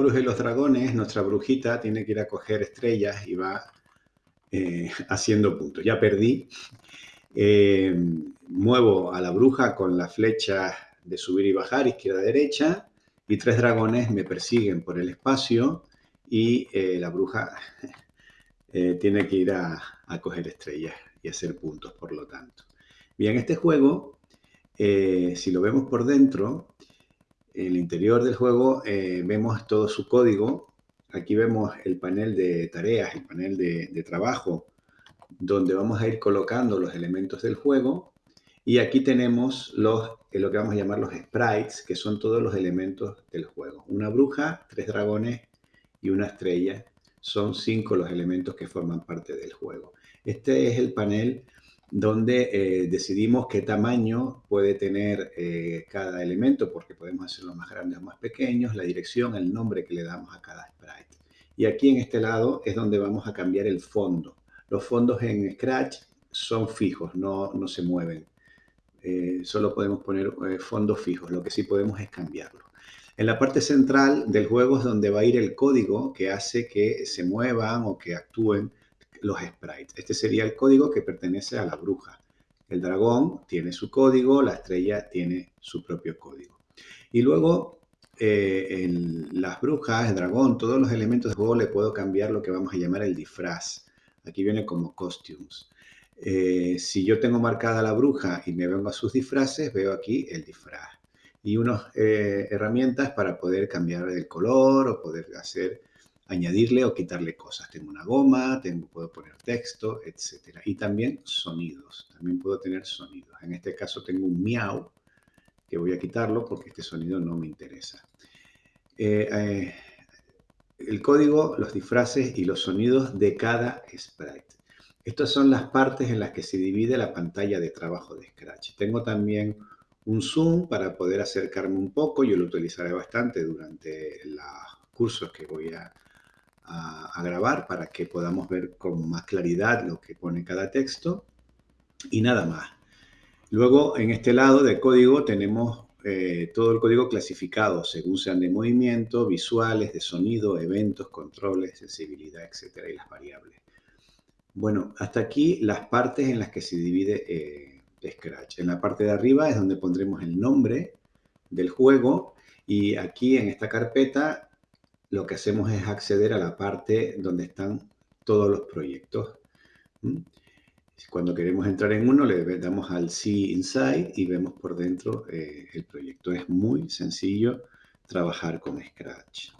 bruja y los dragones, nuestra brujita tiene que ir a coger estrellas y va eh, haciendo puntos. Ya perdí. Eh, muevo a la bruja con la flecha de subir y bajar, izquierda-derecha, y tres dragones me persiguen por el espacio y eh, la bruja tiene que ir a, a, coger estrellas y hacer puntos, por lo tanto. Bien, este juego, si lo vemos por dentro, en el interior del juego vemos todo su código Aquí vemos el panel de tareas, el panel de, trabajo, donde vamos a ir colocando los elementos del juego. Y aquí tenemos los, eh, lo que vamos a llamar los sprites, que son todos los elementos del juego. Una bruja, tres dragones y una estrella. Son cinco los elementos que forman parte del juego. Este es el panel donde eh, decidimos qué tamaño puede tener eh, cada elemento, porque podemos hacerlo más grandes o más pequeños, la dirección, el nombre que le damos a cada sprite. Y aquí en este lado es donde vamos a cambiar el fondo. Los fondos en Scratch son fijos, no, se mueven. Eh, solo podemos poner fondos fijos, lo que sí podemos es cambiarlo. En la parte central del juego es donde va a ir el código que hace que se muevan o que actúen los sprites. Este sería el código que pertenece a la bruja. El dragón tiene su código, la estrella tiene su propio código. Y luego eh, las brujas, el dragón, todos los elementos de juego le puedo cambiar lo que vamos a llamar el disfraz. Aquí viene como costumes. Eh, si yo tengo marcada la bruja y me vengo a sus disfraces, veo aquí el disfraz. Y unas eh, herramientas para poder cambiar el color o poder hacer añadirle o quitarle cosas. Tengo una goma, puedo poner texto, etc. Y también sonidos. También puedo tener sonidos. En este caso tengo un miau, que voy a quitarlo porque este sonido no me interesa. Eh, eh, el código, los disfraces y los sonidos de cada sprite. Estas son las partes en las que se divide la pantalla de trabajo de Scratch. Tengo también un zoom para poder acercarme un poco. Yo lo utilizaré bastante durante los cursos que voy a, grabar para que podamos ver con más claridad lo que pone cada texto y nada más. Luego, en este lado de código tenemos eh, todo el código clasificado según sean de movimiento, visuales, de sonido, eventos, controles, sensibilidad, etcétera, y las variables. Bueno, hasta aquí las partes en las que se divide eh, Scratch. En la parte de arriba es donde pondremos el nombre del juego y aquí en esta carpeta lo que hacemos es acceder a la parte donde están todos los proyectos. Cuando queremos entrar en uno, le damos al See Inside y vemos por dentro eh, el proyecto. Es muy sencillo trabajar con Scratch.